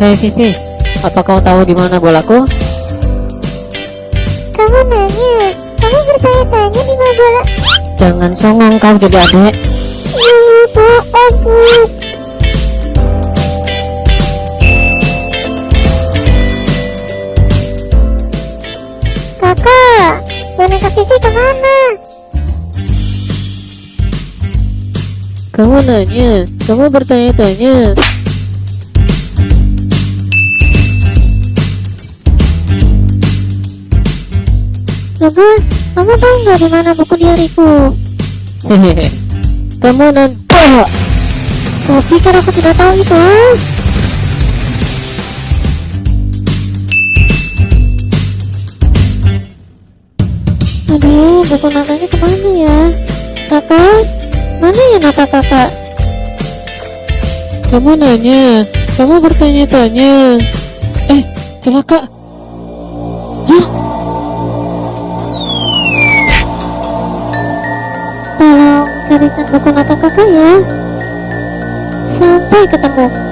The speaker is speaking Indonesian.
Hei Vivi, apa kau tahu di mana bolaku? Kamu nanya, kamu bertanya-tanya di mana bola? Jangan songong kau jadi adek. Ih, bohong bu. Kakak, boneka Vivi ke mana? Kamu nanya, kamu bertanya-tanya. Ibu, kamu tahu nggak di mana buku diariku? Hehehe. Kamu nanti Kau pikir aku tidak tahu itu? ah? Aduh, buku nakanya ke mana ya? Kakak, mana ya nakal kakak? Kamu nanya, kamu bertanya-tanya. Eh, celaka. Hah? Carikan buku nakal kakak ya. Sampai ketemu.